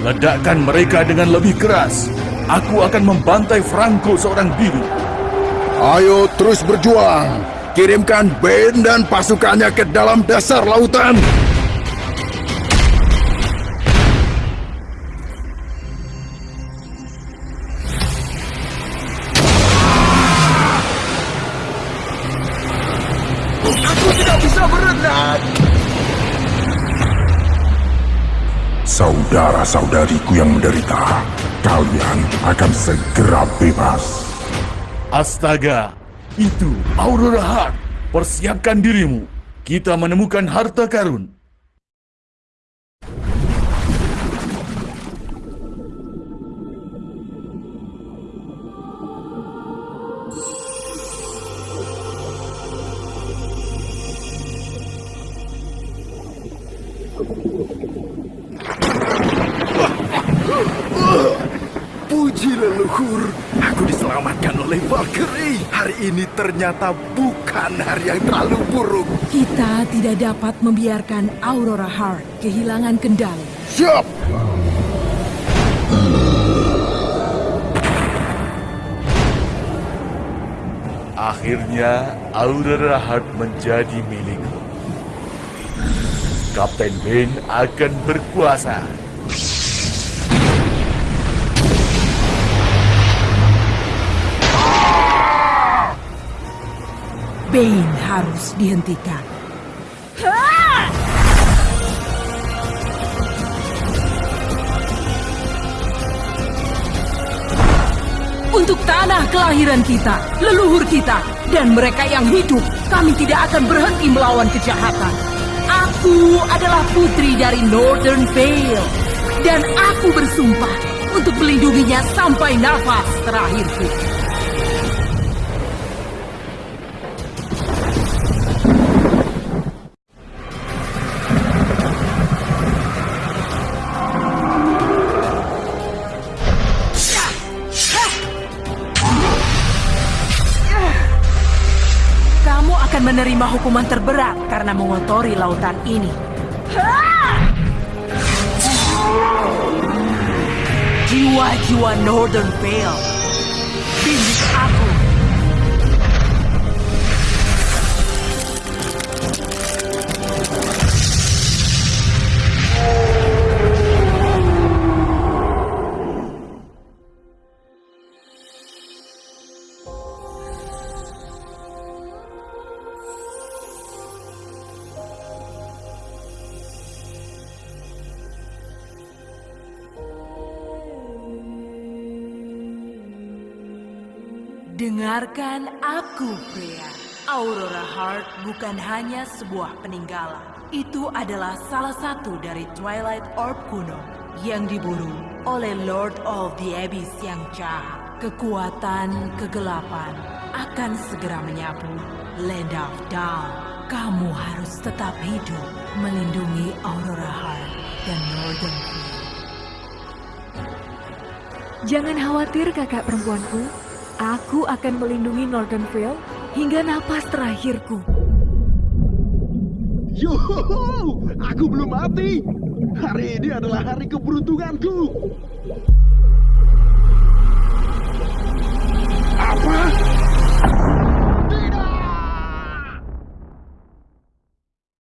Ledakkan mereka dengan lebih keras. Aku akan membantai Franco seorang diri. Ayo terus berjuang. Kirimkan Ben dan pasukannya ke dalam dasar lautan. Aku tidak bisa berenang. Saudara-saudariku yang menderita, kalian akan segera bebas. Astaga, itu Aurora Heart. Persiapkan dirimu. Kita menemukan harta karun. Puji leluhur, aku diselamatkan oleh Valkyrie. Hari ini ternyata bukan hari yang terlalu buruk. Kita tidak dapat membiarkan Aurora Heart kehilangan kendali. Siap! Akhirnya Aurora Heart menjadi milikku. Kapten Ben akan berkuasa. Bane harus dihentikan. Untuk tanah kelahiran kita, leluhur kita, dan mereka yang hidup, kami tidak akan berhenti melawan kejahatan. Aku adalah putri dari Northern Vale, dan aku bersumpah untuk melindunginya sampai nafas terakhirku. Akan menerima hukuman terberat karena mengotori lautan ini. Jiwa-jiwa Northern Vale. Bimbing aku. Dengarkan aku, pria. Aurora Heart bukan hanya sebuah peninggalan. Itu adalah salah satu dari Twilight Orb kuno yang diburu oleh Lord of the Abyss yang jahat. Kekuatan kegelapan akan segera menyapu Land of Dawn. Kamu harus tetap hidup melindungi Aurora Heart dan Northern Vale. Jangan khawatir kakak perempuanku. Aku akan melindungi Northern Vale hingga napas terakhirku. Yoho, aku belum mati. Hari ini adalah hari keberuntunganku.